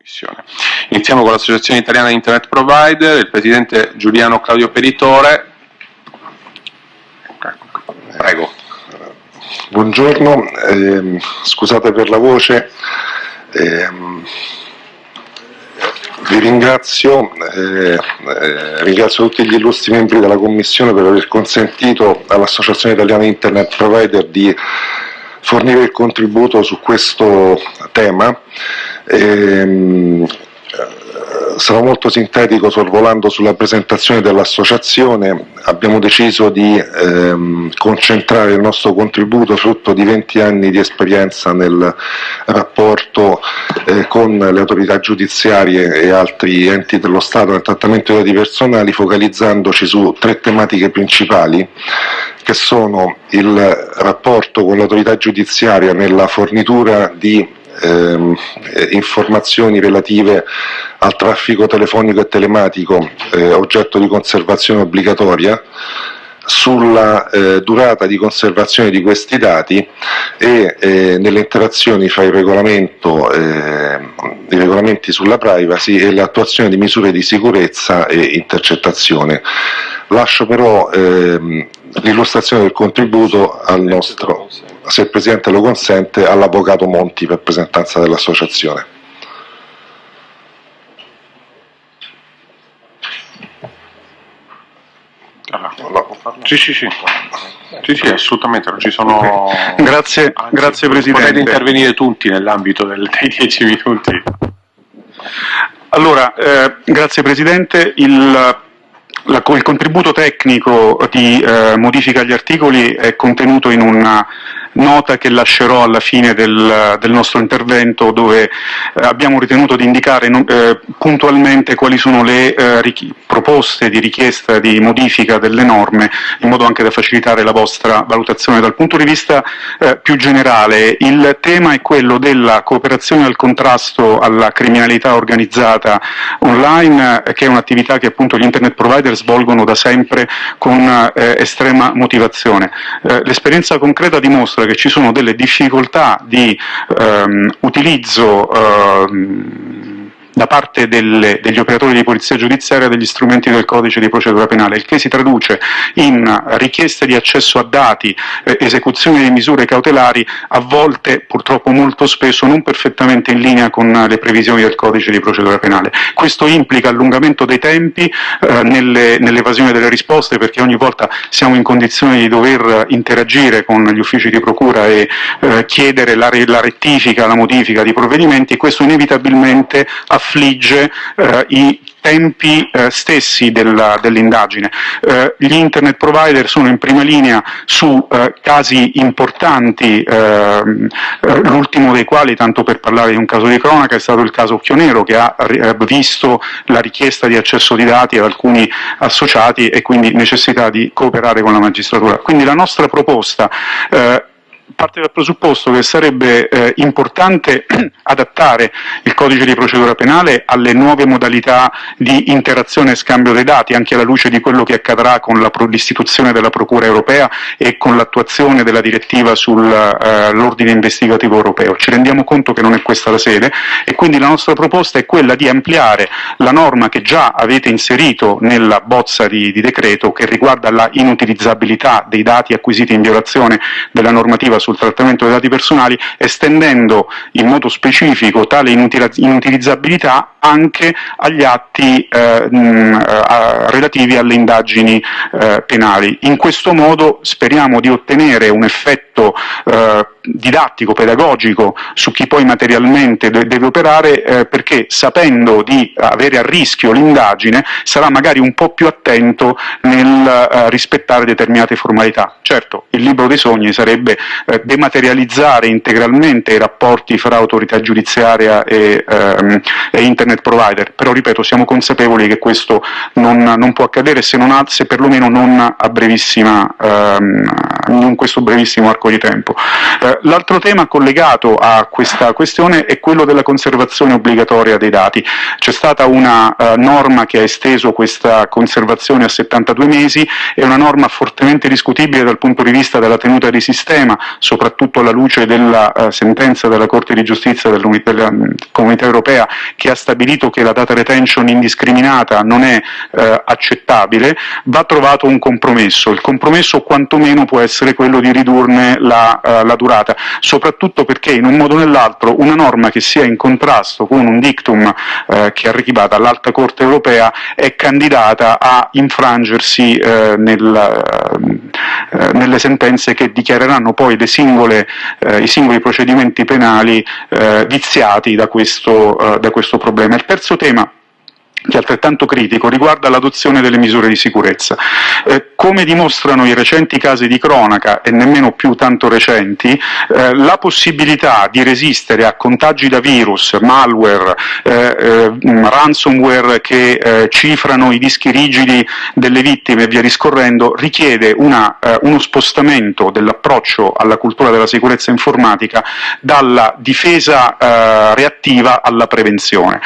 Commissione. Iniziamo con l'Associazione Italiana di Internet Provider, il presidente Giuliano Claudio Peritore. Prego. Buongiorno, eh, scusate per la voce, eh, vi ringrazio, eh, eh, ringrazio tutti gli illustri membri della Commissione per aver consentito all'Associazione Italiana Internet Provider di fornire il contributo su questo tema. Ehm, sarò molto sintetico sorvolando sulla presentazione dell'associazione. Abbiamo deciso di ehm, concentrare il nostro contributo frutto di 20 anni di esperienza nel rapporto eh, con le autorità giudiziarie e altri enti dello Stato nel trattamento dei dati personali, focalizzandoci su tre tematiche principali che sono il rapporto con l'autorità giudiziaria nella fornitura di ehm, informazioni relative al traffico telefonico e telematico eh, oggetto di conservazione obbligatoria, sulla eh, durata di conservazione di questi dati e eh, nelle interazioni fra il regolamento, eh, i regolamenti sulla privacy e l'attuazione di misure di sicurezza e intercettazione. Lascio però ehm, l'illustrazione del contributo al nostro se il Presidente lo consente, all'Avvocato Monti per presentanza dell'Associazione. Sì, sì, sì. Sì, sì, assolutamente, non ci sono... Grazie, Anzi, grazie Presidente. Potete intervenire tutti nell'ambito dei dieci minuti. Allora, eh, grazie Presidente. Il, la, il contributo tecnico di eh, modifica agli articoli è contenuto in una nota che lascerò alla fine del, del nostro intervento dove eh, abbiamo ritenuto di indicare eh, puntualmente quali sono le eh, proposte di richiesta di modifica delle norme in modo anche da facilitare la vostra valutazione. Dal punto di vista eh, più generale il tema è quello della cooperazione al contrasto alla criminalità organizzata online che è un'attività che appunto gli internet provider svolgono da sempre con eh, estrema motivazione. L'esperienza concreta dimostra che ci sono delle difficoltà di ehm, utilizzo ehm, da parte delle, degli operatori di polizia giudiziaria degli strumenti del codice di procedura penale, il che si traduce in richieste di accesso a dati, eh, esecuzione di misure cautelari, a volte purtroppo molto spesso non perfettamente in linea con le previsioni del codice di procedura penale. Questo implica allungamento dei tempi eh, nell'evasione delle risposte perché ogni volta siamo in condizione di dover interagire con gli uffici di procura e eh, chiedere la, la rettifica, la modifica di provvedimenti, questo inevitabilmente affligge eh, i tempi eh, stessi dell'indagine. Eh, gli internet provider sono in prima linea su eh, casi importanti, eh, l'ultimo dei quali, tanto per parlare di un caso di cronaca, è stato il caso Occhionero che ha eh, visto la richiesta di accesso di dati ad alcuni associati e quindi necessità di cooperare con la magistratura. Quindi la nostra proposta eh, parte dal presupposto che sarebbe eh, importante adattare il codice di procedura penale alle nuove modalità di interazione e scambio dei dati, anche alla luce di quello che accadrà con l'istituzione della Procura europea e con l'attuazione della direttiva sull'ordine eh, investigativo europeo. Ci rendiamo conto che non è questa la sede e quindi la nostra proposta è quella di ampliare la norma che già avete inserito nella bozza di, di decreto che riguarda la inutilizzabilità dei dati acquisiti in violazione della normativa sul trattamento dei dati personali, estendendo in modo specifico tale inutilizzabilità anche agli atti eh, mh, relativi alle indagini eh, penali. In questo modo speriamo di ottenere un effetto eh, didattico, pedagogico su chi poi materialmente deve operare eh, perché sapendo di avere a rischio l'indagine sarà magari un po' più attento nel eh, rispettare determinate formalità. Certo, il libro dei sogni sarebbe eh, dematerializzare integralmente i rapporti fra autorità giudiziaria e, ehm, e, internet provider, però ripeto siamo consapevoli che questo non, non può accadere se, non se perlomeno non a brevissima, ehm, in questo brevissimo arco di tempo. Eh, Eh, l'altro tema collegato a questa questione è quello della conservazione obbligatoria dei dati. C'è stata una uh, norma che ha esteso questa conservazione a 72 mesi, è una norma fortemente discutibile dal punto di vista della tenuta di sistema, soprattutto alla luce della uh, sentenza della Corte di Giustizia della Comunità Europea che ha stabilito che la data retention indiscriminata non è uh, accettabile, va trovato un compromesso. Il compromesso quantomeno può essere quello di ridurne la, la durata, soprattutto perché in un modo o nell'altro una norma che sia in contrasto con un dictum eh, che arriva dall'Alta Corte europea è candidata a infrangersi eh, nel, nelle sentenze che dichiareranno poi singole, i singoli procedimenti penali viziati da questo, da questo problema. Il terzo tema che è altrettanto critico, riguarda l'adozione delle misure di sicurezza. Eh, come dimostrano i recenti casi di cronaca, e nemmeno più tanto recenti, eh, la possibilità di resistere a contagi da virus, malware, eh, eh ransomware che eh, cifrano i dischi rigidi delle vittime e via discorrendo, richiede una, eh, uno spostamento dell'approccio alla cultura della sicurezza informatica dalla difesa reattiva alla prevenzione.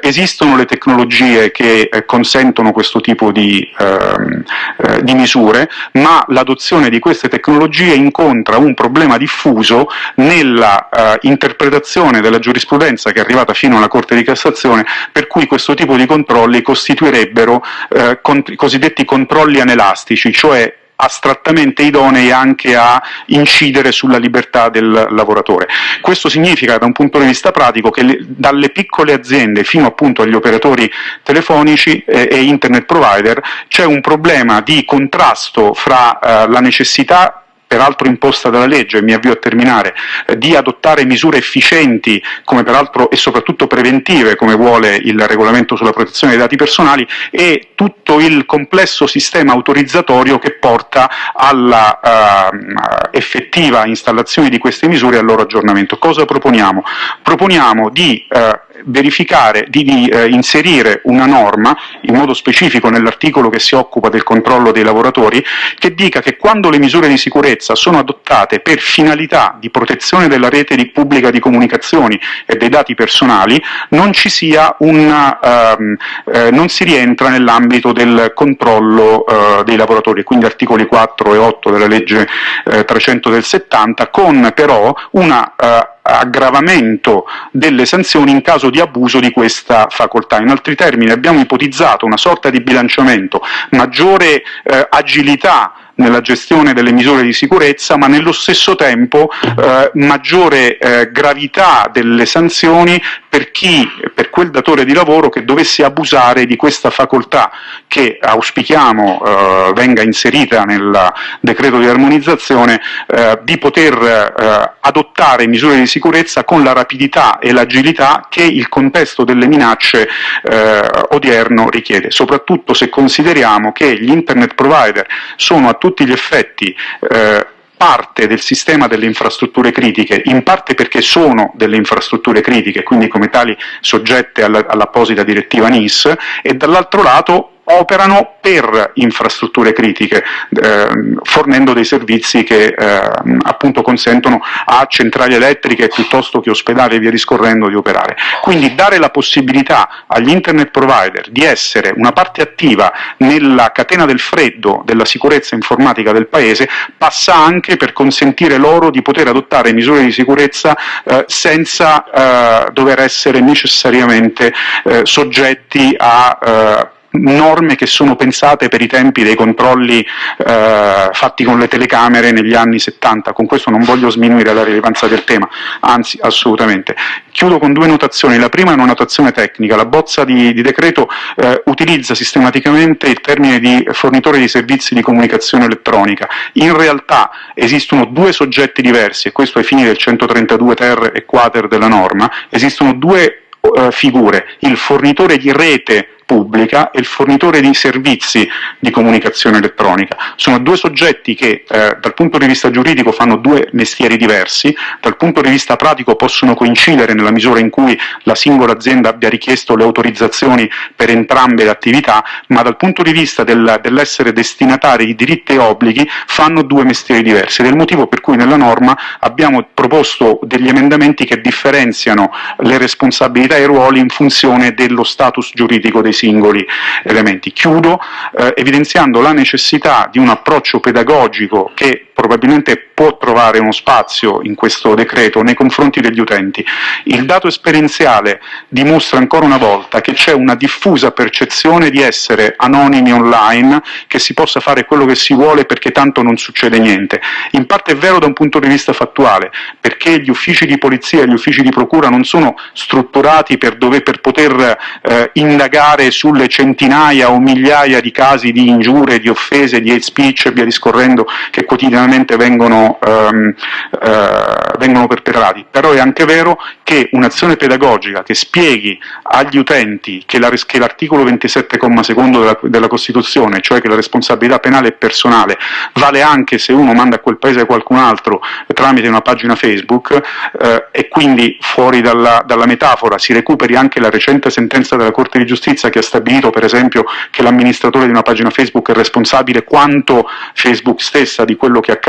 esistono le tecnologie tecnologie che eh, consentono questo tipo di, ehm, eh, di misure, ma l'adozione di queste tecnologie incontra un problema diffuso nella eh, interpretazione della giurisprudenza che è arrivata fino alla Corte di Cassazione, per cui questo tipo di controlli costituirebbero eh, cont cosiddetti controlli anelastici, cioè astrattamente idonei anche a incidere sulla libertà del lavoratore. Questo significa da un punto di vista pratico che le, dalle piccole aziende fino appunto agli operatori telefonici eh, e internet provider c'è un problema di contrasto fra eh, la necessità peraltro imposta dalla legge, mi avvio a terminare, eh, di adottare misure efficienti come peraltro e soprattutto preventive come vuole il regolamento sulla protezione dei dati personali e tutto il complesso sistema autorizzatorio che porta alla uh, effettiva installazione di queste misure e al loro aggiornamento. Cosa proponiamo? Proponiamo di uh, verificare, di, di eh, inserire una norma, in modo specifico nell'articolo che si occupa del controllo dei lavoratori, che dica che quando le misure di sicurezza sono adottate per finalità di protezione della rete di pubblica di comunicazioni e dei dati personali, non una, ehm, eh, non si rientra nell'ambito del controllo eh, dei lavoratori, quindi articoli 4 e 8 della legge 300 eh, del 70, con però una eh, aggravamento delle sanzioni in caso di abuso di questa facoltà. In altri termini abbiamo ipotizzato una sorta di bilanciamento, maggiore eh, agilità nella gestione delle misure di sicurezza, ma nello stesso tempo eh, maggiore eh, gravità delle sanzioni per chi, per quel datore di lavoro che dovesse abusare di questa facoltà che auspichiamo eh, venga inserita nel decreto di armonizzazione, eh, di poter eh, adottare misure di sicurezza con la rapidità e l'agilità che il contesto delle minacce eh, odierno richiede, soprattutto se consideriamo che gli internet provider sono a tutti tutti gli effetti eh, parte del sistema delle infrastrutture critiche, in parte perché sono delle infrastrutture critiche, quindi come tali soggette all'apposita direttiva NIS, e dall'altro lato operano per infrastrutture critiche, eh, fornendo dei servizi che eh, appunto consentono a centrali elettriche piuttosto che ospedali e via discorrendo di operare. Quindi dare la possibilità agli internet provider di essere una parte attiva nella catena del freddo della sicurezza informatica del Paese passa anche per consentire loro di poter adottare misure di sicurezza eh, senza eh, dover essere necessariamente eh, soggetti a eh, norme che sono pensate per i tempi dei controlli eh, fatti con le telecamere negli anni 70, con questo non voglio sminuire la rilevanza del tema, anzi assolutamente. Chiudo con due notazioni, la prima è una notazione tecnica, la bozza di, di decreto eh, utilizza sistematicamente il termine di fornitore di servizi di comunicazione elettronica, in realtà esistono due soggetti diversi, e questo ai fini del 132 ter e quater della norma, esistono due eh, figure, il fornitore di rete pubblica e il fornitore di servizi di comunicazione elettronica. Sono due soggetti che eh, dal punto di vista giuridico fanno due mestieri diversi, dal punto di vista pratico possono coincidere nella misura in cui la singola azienda abbia richiesto le autorizzazioni per entrambe le attività, ma dal punto di vista del, dell'essere destinatari di diritti e obblighi fanno due mestieri diversi ed è il motivo per cui nella norma abbiamo proposto degli emendamenti che differenziano le responsabilità e i ruoli in funzione dello status giuridico dei singoli elementi. Chiudo eh, evidenziando la necessità di un approccio pedagogico che probabilmente può trovare uno spazio in questo decreto nei confronti degli utenti. Il dato esperienziale dimostra ancora una volta che c'è una diffusa percezione di essere anonimi online, che si possa fare quello che si vuole perché tanto non succede niente. In parte è vero da un punto di vista fattuale, perché gli uffici di polizia e gli uffici di procura non sono strutturati per, dove, per poter eh, indagare sulle centinaia o migliaia di casi di ingiure, di offese, di hate speech e via discorrendo che quotidianamente quotidianamente vengono, ehm, eh, vengono perpetrati, però è anche vero che un'azione pedagogica che spieghi agli utenti che, la, l'articolo 27, secondo della, della, Costituzione, cioè che la responsabilità penale è personale, vale anche se uno manda a quel paese qualcun altro tramite una pagina Facebook eh, e quindi fuori dalla, dalla metafora si recuperi anche la recente sentenza della Corte di Giustizia che ha stabilito per esempio che l'amministratore di una pagina Facebook è responsabile quanto Facebook stessa di quello che accade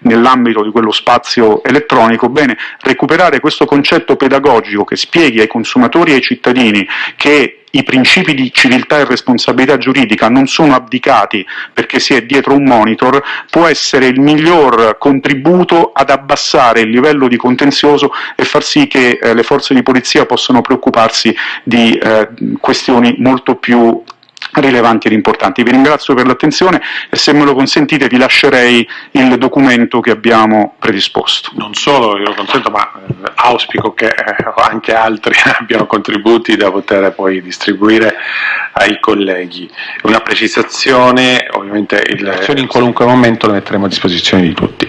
nell'ambito di quello spazio elettronico, bene, recuperare questo concetto pedagogico che spieghi ai consumatori e ai cittadini che i principi di civiltà e responsabilità giuridica non sono abdicati perché si è dietro un monitor, può essere il miglior contributo ad abbassare il livello di contenzioso e far sì che eh, le forze di polizia possano preoccuparsi di eh, questioni molto più rilevanti ed importanti. Vi ringrazio per l'attenzione e se me lo consentite vi lascerei il documento che abbiamo predisposto. Non solo io lo consento, ma eh, auspico che eh, anche altri abbiano contributi da poter poi distribuire ai colleghi. Una precisazione, ovviamente il... in qualunque momento le metteremo a disposizione di tutti.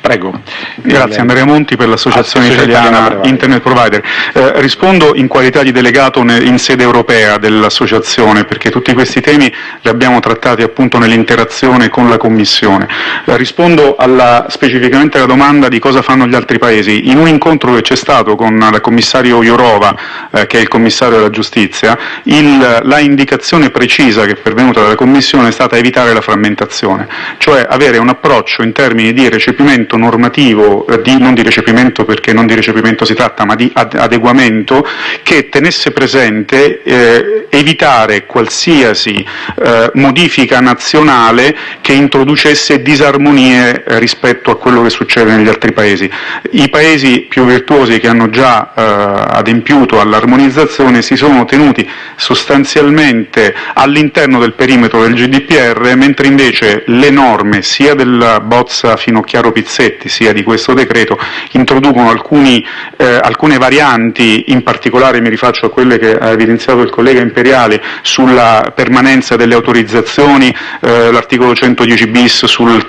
Prego. Grazie, Andrea Monti per l'Associazione Italiana Provider. Internet Provider. Eh, rispondo in qualità di delegato in sede europea dell'associazione perché tutti questi temi li abbiamo trattati appunto nell'interazione con la Commissione. Eh, rispondo alla, specificamente alla domanda di cosa fanno gli altri Paesi. In un incontro che c'è stato con il commissario Jourova, eh, che è il commissario della giustizia, il, la indicazione precisa che è pervenuta dalla Commissione è stata evitare la frammentazione, cioè avere un approccio in termini di recepimento normativo, eh, di, non di recepimento perché non di recepimento si tratta, ma di ad, adeguamento, che tenesse presente eh, evitare qualsiasi eh, modifica nazionale che introducesse disarmonie eh, rispetto a quello che succede negli altri paesi. I paesi più virtuosi che hanno già eh, adempiuto all'armonizzazione si sono tenuti sostanzialmente all'interno del perimetro del GDPR, mentre invece le norme sia della bozza Finocchiaro Pizzetti sia di questo decreto introducono alcuni, eh, alcune varianti, in particolare mi rifaccio a quelle che ha evidenziato il collega Imperiali, sulla permanenza delle autorizzazioni, eh, l'articolo 110 bis sul,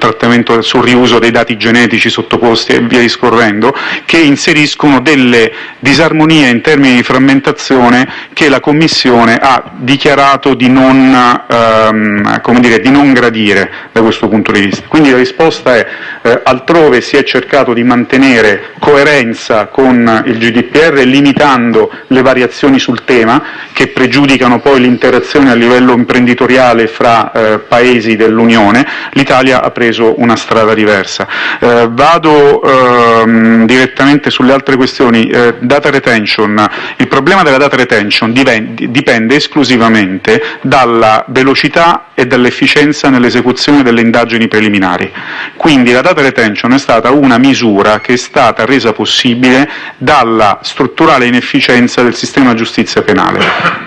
sul riuso dei dati genetici sottoposti e via discorrendo, che inseriscono delle disarmonie in termini di frammentazione che la Commissione ha dichiarato di non, ehm, dire, di non gradire da questo punto di vista. Quindi la risposta è eh, altrove si è cercato di mantenere coerenza con il GDPR limitando le variazioni sul tema che pregiudicano poi l'interazione a livello livello imprenditoriale fra eh, paesi dell'Unione, l'Italia ha preso una strada diversa. Eh, vado ehm, direttamente sulle altre questioni. Eh, data retention. Il problema della data retention dipende esclusivamente dalla velocità e dall'efficienza nell'esecuzione delle indagini preliminari. Quindi la data retention è stata una misura che è stata resa possibile dalla strutturale inefficienza del sistema giustizia penale.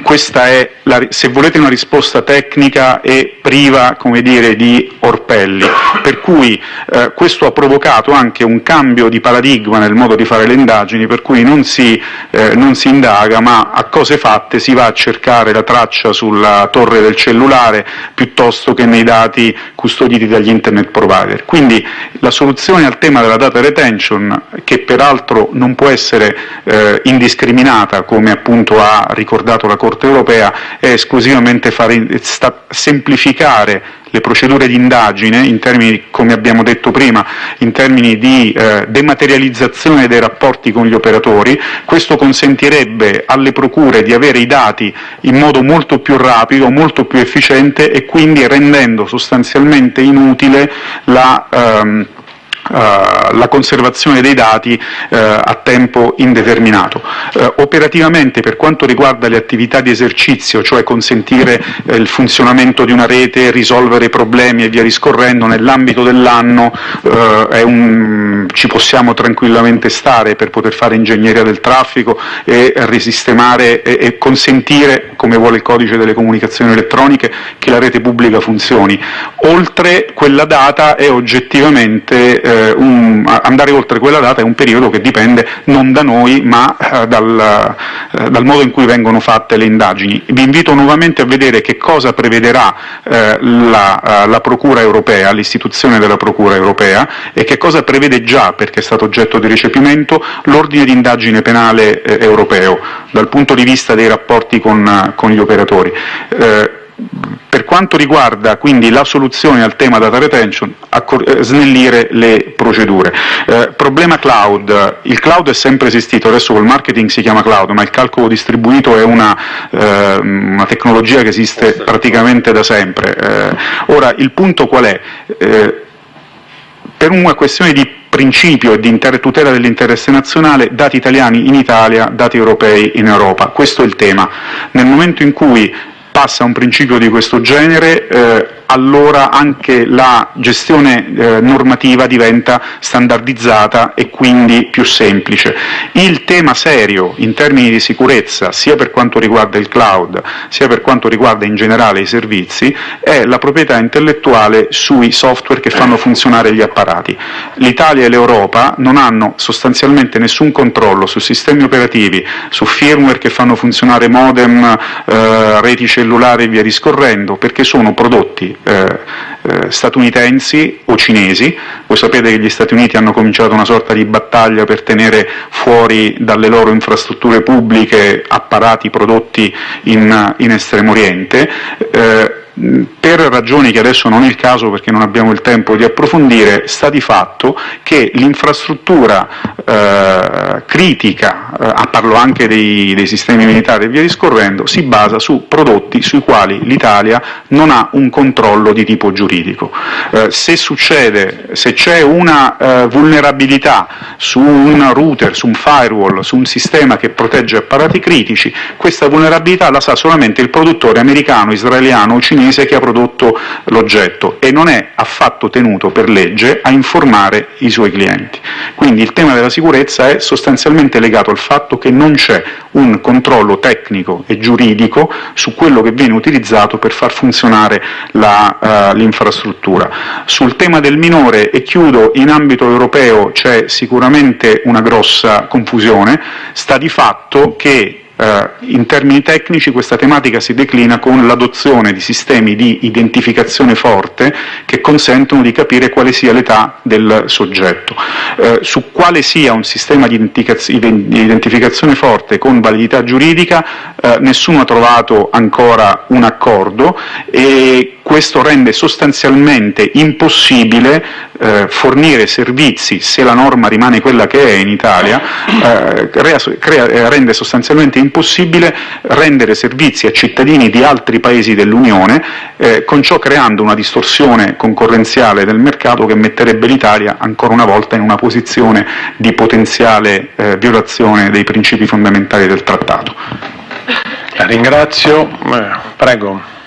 Questa è la, se volete una risposta tecnica e priva, dire, di orpelli, per cui eh, questo ha provocato anche un cambio di paradigma nel modo di fare le indagini, per cui non si, eh, non si indaga, ma a cose fatte si va a cercare la traccia sulla torre del cellulare piuttosto che nei dati custoditi dagli internet provider. Quindi la soluzione al tema della data retention, che peraltro non può essere eh, indiscriminata, come appunto ha ricordato la Corte europea, è esclusivamente fare, semplificare le procedure di indagine, in termini, come abbiamo detto prima, in termini di eh, dematerializzazione dei rapporti con gli operatori, questo consentirebbe alle procure di avere i dati in modo molto più rapido, molto più efficiente e quindi rendendo sostanzialmente inutile la ehm, la conservazione dei dati uh, a tempo indeterminato. Uh, operativamente per quanto riguarda le attività di esercizio, cioè consentire il funzionamento di una rete, risolvere problemi e via discorrendo, nell'ambito dell'anno ci possiamo tranquillamente stare per poter fare ingegneria del traffico e risistemare e, e consentire, come vuole il codice delle comunicazioni elettroniche, che la rete pubblica funzioni. Oltre quella data è oggettivamente eh, un, andare oltre quella data è un periodo che dipende non da noi ma eh, dal, eh, dal, modo in cui vengono fatte le indagini. Vi invito nuovamente a vedere che cosa prevederà eh, la, eh, la Procura europea, l'istituzione della Procura europea e che cosa prevede già, perché è stato oggetto di recepimento, l'ordine di indagine penale eh, europeo dal punto di vista dei rapporti con, con gli operatori. Per quanto riguarda quindi la soluzione al tema data retention, eh, snellire le procedure. Eh, problema cloud, il cloud è sempre esistito, adesso col marketing si chiama cloud, ma il calcolo distribuito è una, eh, una tecnologia che esiste praticamente da sempre. Eh, ora, il punto qual è? Eh, per una questione di principio e di tutela dell'interesse nazionale, dati italiani in Italia, dati europei in Europa. Questo è il tema. Nel momento in cui passa un principio di questo genere, eh, allora anche la gestione eh, normativa diventa standardizzata e quindi più semplice. Il tema serio in termini di sicurezza, sia per quanto riguarda il cloud, sia per quanto riguarda in generale i servizi, è la proprietà intellettuale sui software che fanno funzionare gli apparati. L'Italia e l'Europa non hanno sostanzialmente nessun controllo su sistemi operativi, su firmware che fanno funzionare modem, eh, reti cellulari e via discorrendo, perché sono prodotti eh, eh, statunitensi o cinesi. Voi sapete che gli Stati Uniti hanno cominciato una sorta di battaglia per tenere fuori dalle loro infrastrutture pubbliche apparati prodotti in, in Estremo Oriente. Eh, per ragioni che adesso non è il caso perché non abbiamo il tempo di approfondire, sta di fatto che l'infrastruttura eh, critica, eh, parlo anche dei, dei, sistemi militari e via discorrendo, si basa su prodotti sui quali l'Italia non ha un controllo di tipo giuridico. Eh, se succede, se c'è una eh, vulnerabilità su un router, su un firewall, su un sistema che protegge apparati critici, questa vulnerabilità la sa solamente il produttore americano, israeliano o cinese cinese che ha prodotto l'oggetto e non è affatto tenuto per legge a informare i suoi clienti. Quindi il tema della sicurezza è sostanzialmente legato al fatto che non c'è un controllo tecnico e giuridico su quello che viene utilizzato per far funzionare uh, l'infrastruttura. Sul tema del minore, e chiudo, in ambito europeo c'è sicuramente una grossa confusione, sta di fatto che eh, in termini tecnici questa tematica si declina con l'adozione di sistemi di identificazione forte che consentono di capire quale sia l'età del soggetto. Eh, su quale sia un sistema di identificazione forte con validità giuridica eh, nessuno ha trovato ancora un accordo e questo rende sostanzialmente impossibile eh, fornire servizi, se la norma rimane quella che è in Italia, eh, crea, crea, eh, rende sostanzialmente impossibile rendere servizi a cittadini di altri paesi dell'Unione, eh, con ciò creando una distorsione concorrenziale del mercato che metterebbe l'Italia ancora una volta in una posizione di potenziale eh, violazione dei principi fondamentali del trattato. La ringrazio. Eh, prego.